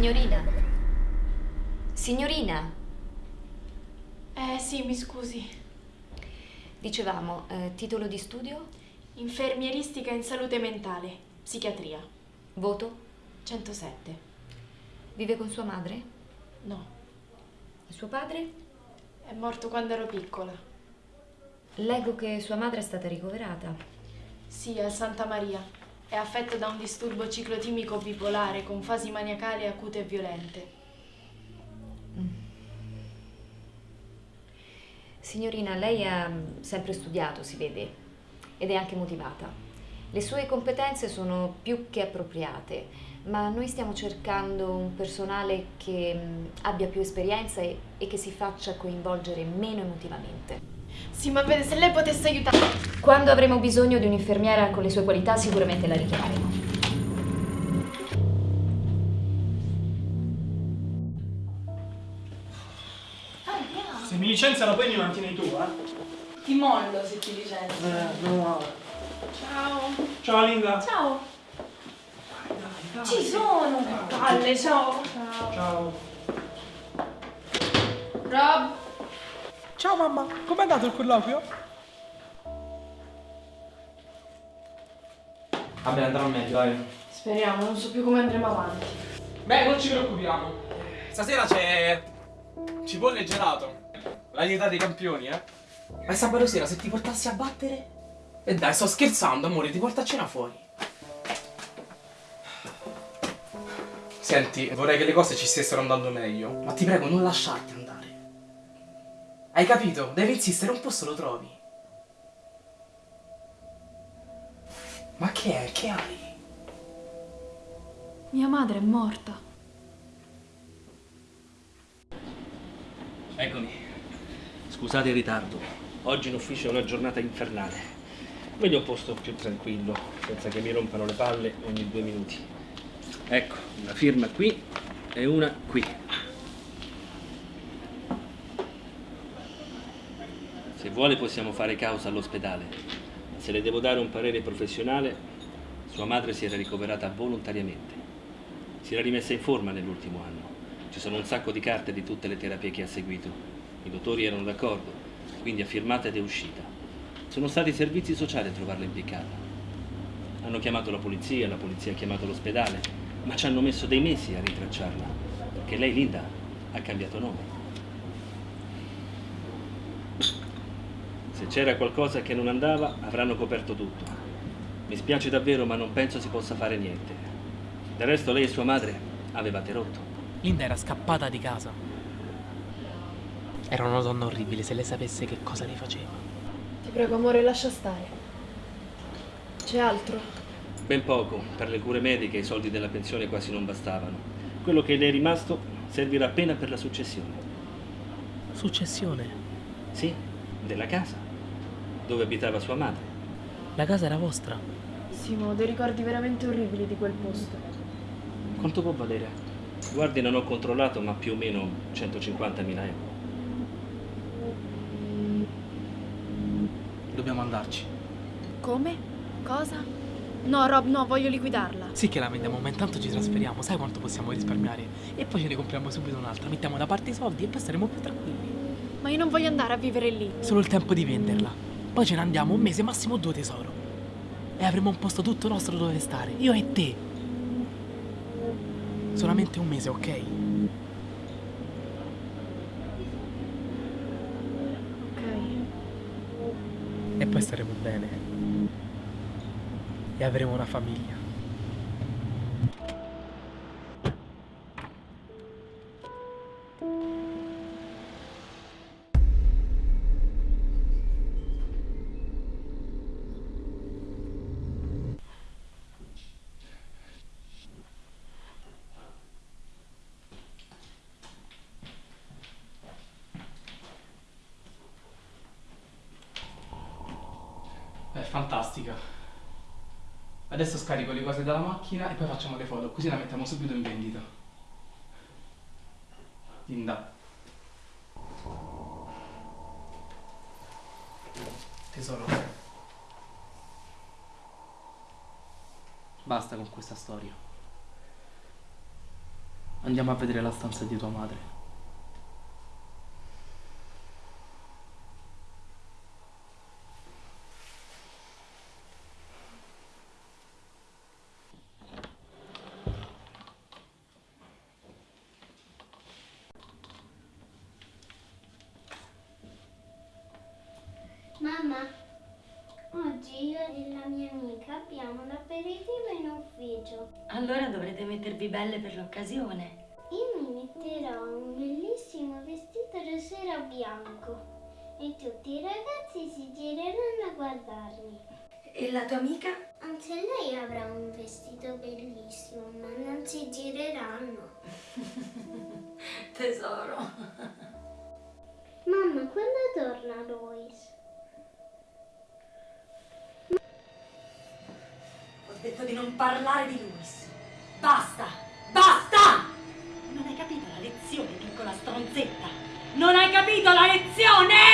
Signorina? Signorina? Eh sì, mi scusi. Dicevamo, eh, titolo di studio? Infermieristica in salute mentale, psichiatria. Voto? 107. Vive con sua madre? No, E suo padre? è morto quando ero piccola. Leggo che sua madre è stata ricoverata. Sì, al Santa Maria. È affetto da un disturbo ciclotimico bipolare con fasi maniacali acute e violente. Signorina, lei ha mm, sempre studiato, si vede, ed è anche motivata. Le sue competenze sono più che appropriate, ma noi stiamo cercando un personale che mm, abbia più esperienza e, e che si faccia coinvolgere meno emotivamente. Sì, ma vede, se lei potesse aiutare... Quando avremo bisogno di un'infermiera con le sue qualità, sicuramente la richiameremo. Se mi licenziano poi mi mantieni tu, eh? Ti mollo se ti licenzio. Eh, no. Ciao. Ciao Linda. Ciao. Dai, dai. Ci sono. Palle, ciao. Ciao. Rob. Ciao mamma, com'è andato il colloquio? Vabbè, andrà meglio, dai. Speriamo, non so più come andremo avanti. Beh, non ci preoccupiamo. Stasera c'è. cipolle e gelato. La dieta dei campioni, eh? Ma sabato sera se ti portassi a battere? E dai, sto scherzando, amore, ti porto a cena fuori. Senti, vorrei che le cose ci stessero andando meglio. Ma ti prego, non lasciarti andare. Hai capito? Devi insistere, un posto lo trovi. Ma che è? Che hai? Mia madre è morta. Eccomi. Scusate il ritardo. Oggi in ufficio è una giornata infernale. Voglio un posto più tranquillo, senza che mi rompano le palle ogni due minuti. Ecco, una firma qui e una qui. Se vuole possiamo fare causa all'ospedale, ma se le devo dare un parere professionale, sua madre si era ricoverata volontariamente. Si era rimessa in forma nell'ultimo anno. Ci sono un sacco di carte di tutte le terapie che ha seguito. I dottori erano d'accordo, quindi ha firmato ed è uscita. Sono stati i servizi sociali a trovarla impiccata. Hanno chiamato la polizia, la polizia ha chiamato l'ospedale, ma ci hanno messo dei mesi a ritracciarla, perché lei, Linda, ha cambiato nome. C'era qualcosa che non andava, avranno coperto tutto. Mi spiace davvero, ma non penso si possa fare niente. Del resto lei e sua madre avevate rotto. Linda era scappata di casa. Era una donna orribile, se lei sapesse che cosa le faceva. Ti prego, amore, lascia stare. C'è altro? Ben poco, per le cure mediche i soldi della pensione quasi non bastavano. Quello che le è rimasto servirà appena per la successione. Successione. Sì, della casa, dove abitava sua madre. La casa era vostra. Simo, ho dei ricordi veramente orribili di quel posto. Quanto può valere? Guardi, non ho controllato, ma più o meno 150.000 euro. Dobbiamo andarci. Come? Cosa? No, Rob, no, voglio liquidarla. Sì che la vendiamo, ma intanto ci trasferiamo. Sai quanto possiamo risparmiare? E poi ce ne compriamo subito un'altra. Mettiamo da parte i soldi e poi staremo più tranquilli. Ma io non voglio andare a vivere lì. Solo il tempo di venderla. Poi ce ne andiamo un mese, massimo due tesoro. E avremo un posto tutto nostro dove stare. Io e te. Solamente un mese, ok? Ok. E poi staremo bene. E avremo una famiglia. Adesso scarico le cose dalla macchina e poi facciamo le foto, così la mettiamo subito in vendita. Linda. Tesoro. Basta con questa storia. Andiamo a vedere la stanza di tua madre. Mamma, oggi io e la mia amica abbiamo l'aperitivo in ufficio. Allora dovrete mettervi belle per l'occasione. Io mi metterò un bellissimo vestito rosero bianco e tutti i ragazzi si gireranno a guardarmi. E la tua amica? Anche lei avrà un vestito bellissimo, ma non si gireranno. Tesoro. Mamma, quando torna Lois? Detto di non parlare di Luis. Basta! Basta! Non hai capito la lezione, piccola stronzetta? Non hai capito la lezione!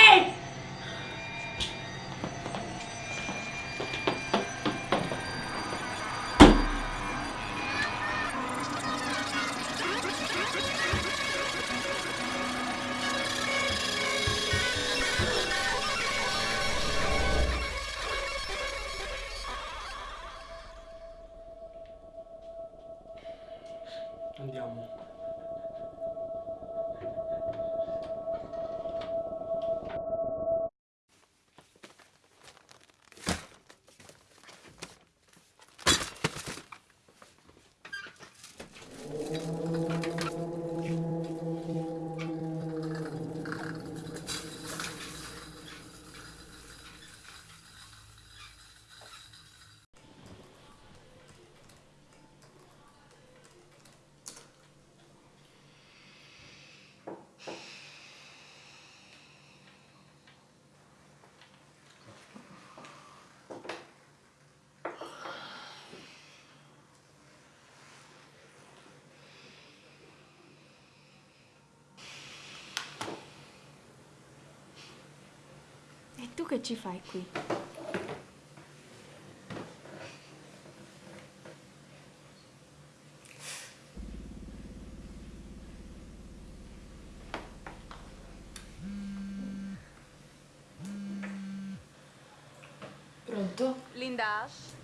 Tu che ci fai qui? Pronto? Linda Ash,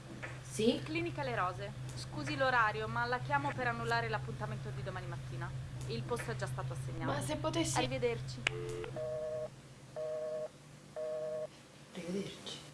Sì? Clinica Le Rose. Scusi l'orario, ma la chiamo per annullare l'appuntamento di domani mattina. Il posto è già stato assegnato. Ma se potessi... Arrivederci. Arrivederci.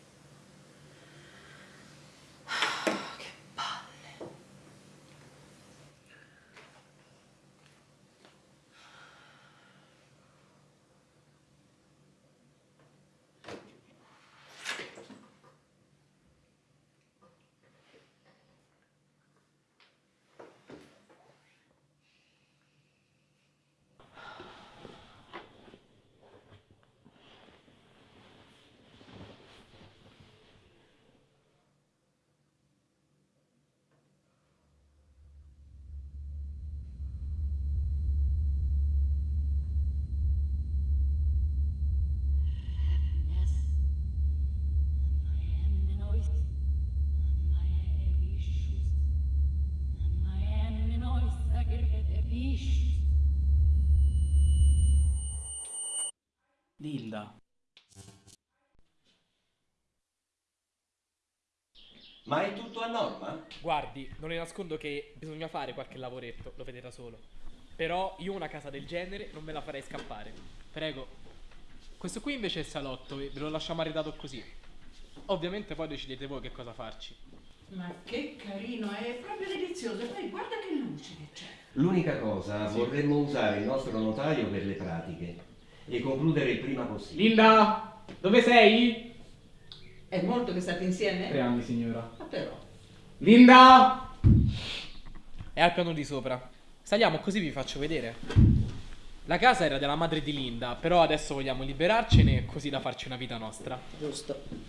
Linda. Ma è tutto a norma? Guardi, non le nascondo che bisogna fare qualche lavoretto, lo vedrà solo. Però io una casa del genere non me la farei scappare. Prego. Questo qui invece è il salotto e ve lo lasciamo arredato così. Ovviamente poi decidete voi che cosa farci. Ma che carino, è proprio delizioso. E poi guarda che luce che c'è. L'unica cosa, vorremmo usare il nostro notaio per le pratiche e concludere il prima possibile. Linda! Dove sei? È molto che state insieme? Tre anni, signora. Ma però. Linda! È al piano di sopra. Saliamo così vi faccio vedere. La casa era della madre di Linda, però adesso vogliamo liberarcene così da farci una vita nostra. Giusto.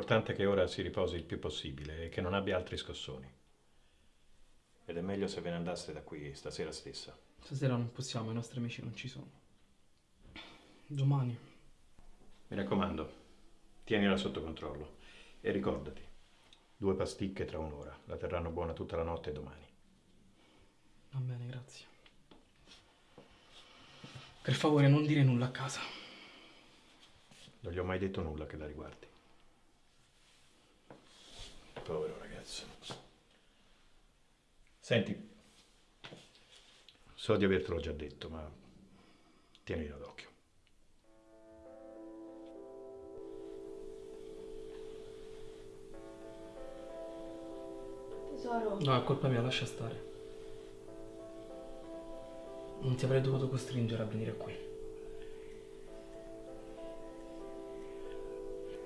L'importante è che ora si riposi il più possibile e che non abbia altri scossoni. Ed è meglio se ve ne andaste da qui stasera stessa. Stasera non possiamo, i nostri amici non ci sono. Domani. Mi raccomando, tienila sotto controllo. E ricordati, due pasticche tra un'ora. La terranno buona tutta la notte domani. Va bene, grazie. Per favore, non dire nulla a casa. Non gli ho mai detto nulla che la riguardi. Povero ragazzo. Senti, so di avertelo già detto, ma tienilo d'occhio. Tesoro, No, è colpa mia, lascia stare. Non ti avrei dovuto costringere a venire qui.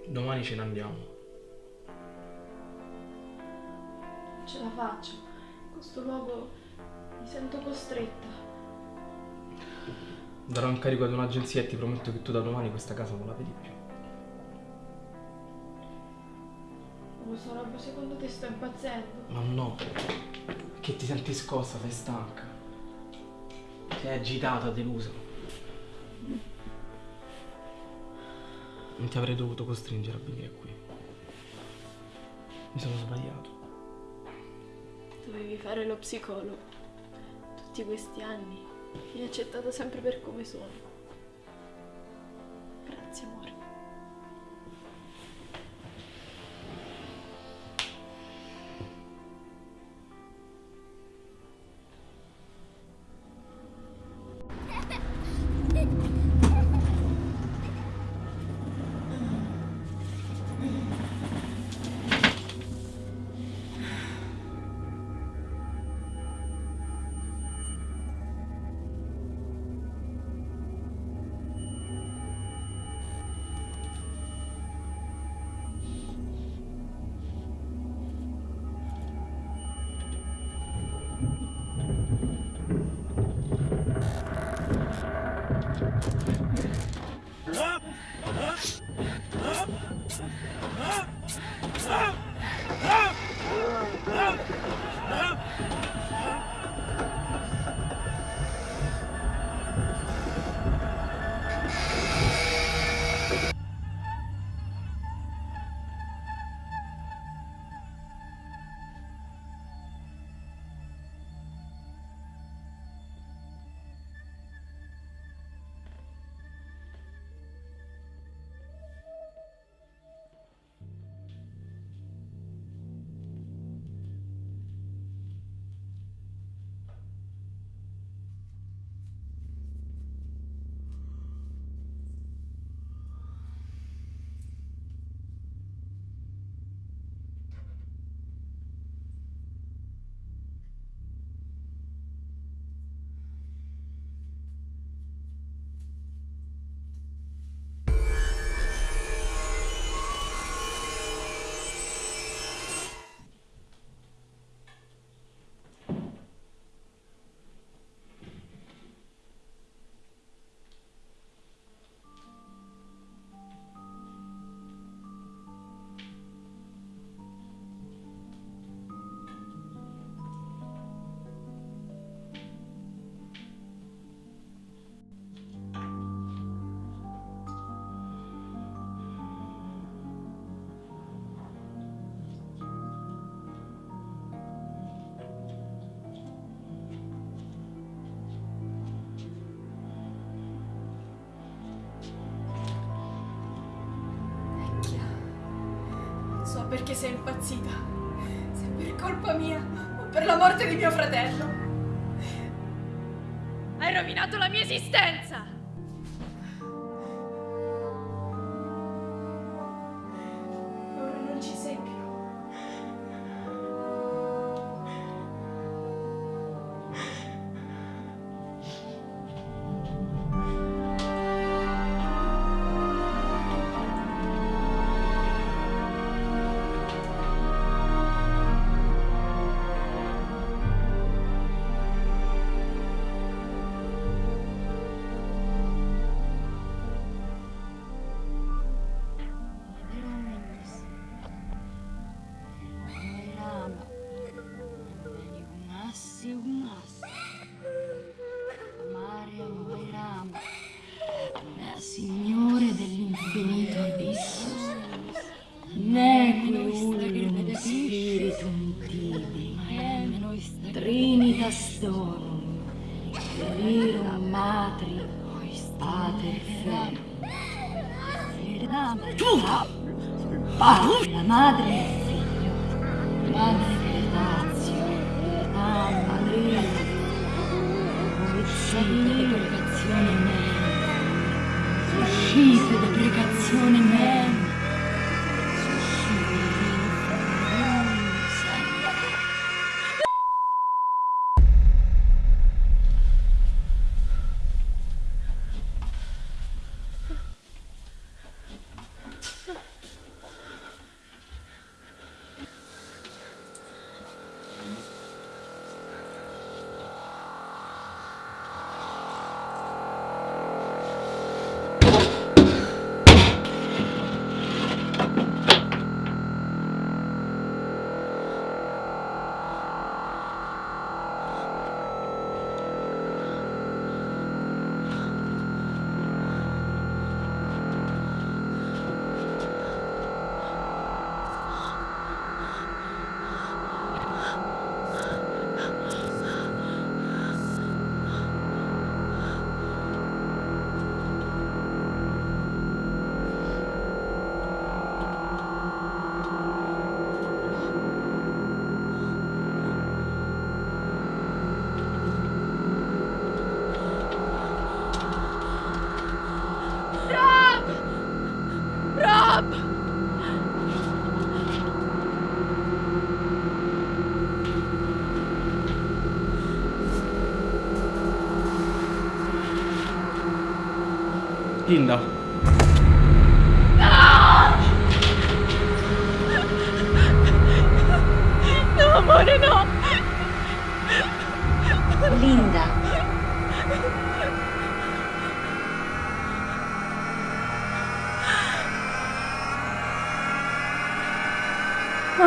Domani ce ne andiamo. Ce la faccio. In questo luogo mi sento costretta. Darò incarico ad un'agenzia e ti prometto che tu da domani questa casa non la vedi più. Non lo so, Rob, secondo te sto impazzendo? Ma no, che ti senti scossa, sei stanca. Sei agitata, delusa. Non ti avrei dovuto costringere a venire qui. Mi sono sbagliato. Dovevi fare lo psicologo. Tutti questi anni mi hai accettato sempre per come sono. Grazie, amore. Perché sei impazzita. Se per colpa mia o per la morte di mio fratello. Hai rovinato la mia esistenza! Lazio, Lazio, Amri, uscite deprecazione me, uscite deprecazione me.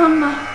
mamá.